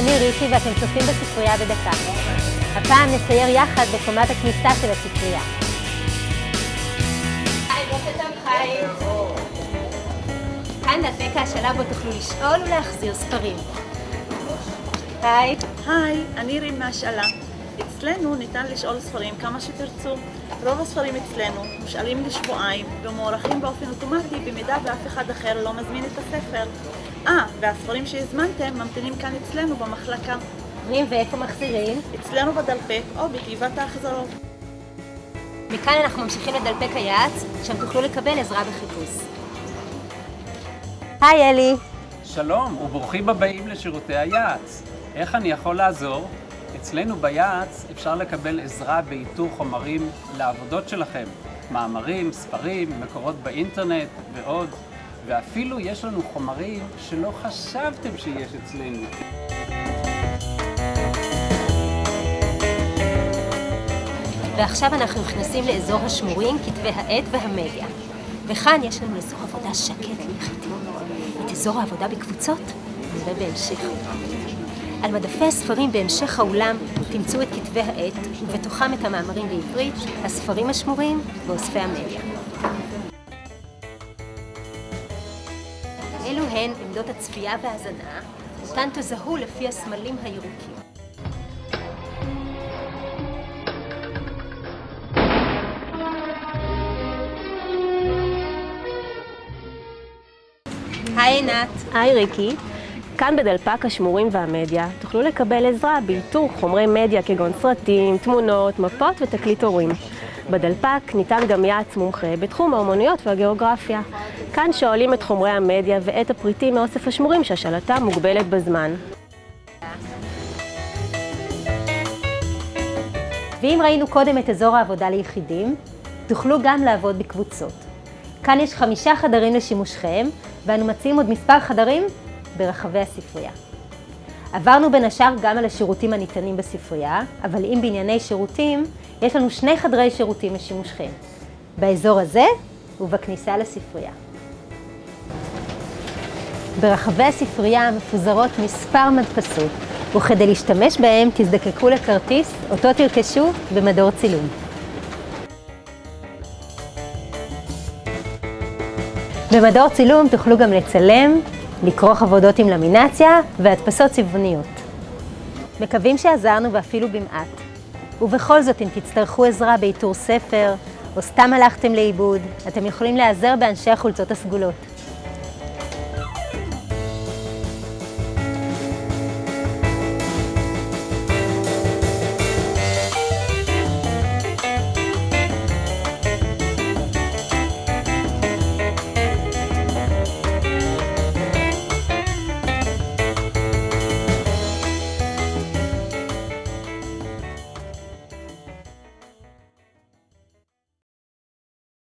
אני ריקי ואתם צופים בספרייה בדקה. הפעם נצייר יחד בקומת הכניסה של הספרייה. היי, בוקר טוב חיים. כאן דפק השלב בו תוכלו לשאול ולהחזיר ספרים. היי. היי, אני רים מהשאלה. אצלנו ניתן לשאול ספרים כמה שתרצו. רוב הספרים אצלנו מושאלים לשבועיים ומוארכים באופן אוטומטי במידה ואף אחד אחר לא מזמין את הספר. אה, והספרים שהזמנתם ממתינים כאן אצלנו במחלקה. ואיפה מחזירים? אצלנו בדלפק או בתיבת ההחזרות. מכאן אנחנו ממשיכים לדלפק היעץ, שם תוכלו לקבל עזרה בחיפוש. היי אלי. שלום וברוכים הבאים לשירותי היעץ. איך אני יכול לעזור? אצלנו ביעץ אפשר לקבל עזרה באיתור חומרים לעבודות שלכם. מאמרים, ספרים, מקורות באינטרנט ועוד. ואפילו יש לנו חומרים שלא חשבתם שיש אצלנו. ועכשיו אנחנו נכנסים לאזור השמורים, כתבי העת והמדיה. וכאן יש לנו אזור עבודה שקט ליחידים. את אזור העבודה בקבוצות נראה בהמשך. על מדפי הספרים בהמשך האולם תמצאו את כתבי העת, ובתוכם את המאמרים בעברית, הספרים השמורים ואוספי המדיה. אלו הן עמדות הצפייה וההאזנה, אותן תזהו לפי הסמלים הירוקים. היי עינת. היי ריקי, כאן בדלפק השמורים והמדיה תוכלו לקבל עזרה באיתור חומרי מדיה כגון סרטים, תמונות, מפות ותקליט הורים. בדלפק ניתן גם יעץ מומחה בתחום האומנויות והגיאוגרפיה. כאן שואלים את חומרי המדיה ואת הפריטים מאוסף השמורים שהשאלתם מוגבלת בזמן. ואם ראינו קודם את אזור העבודה ליחידים, תוכלו גם לעבוד בקבוצות. כאן יש חמישה חדרים לשימושכם, ואנו מציעים עוד מספר חדרים ברחבי הספרייה. עברנו בין השאר גם על השירותים הניתנים בספרייה, אבל אם בענייני שירותים, יש לנו שני חדרי שירותים לשימושכם, באזור הזה ובכניסה לספרייה. ברחבי הספרייה מפוזרות מספר מדפסות, וכדי להשתמש בהם תזדקקו לכרטיס, אותו תרכשו במדור צילום. במדור צילום תוכלו גם לצלם, לכרוך עבודות עם למינציה והדפסות צבעוניות. מקווים שעזרנו ואפילו במעט. ובכל זאת, אם תצטרכו עזרה באיתור ספר, או סתם הלכתם לאיבוד, אתם יכולים להיעזר באנשי החולצות הסגולות.